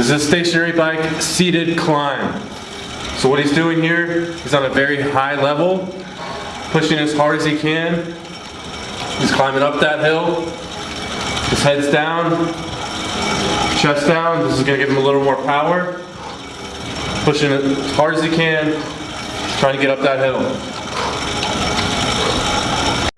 This is a stationary bike seated climb. So what he's doing here, he's on a very high level, pushing as hard as he can. He's climbing up that hill. His head's down, chest down. This is gonna give him a little more power. Pushing as hard as he can, trying to get up that hill.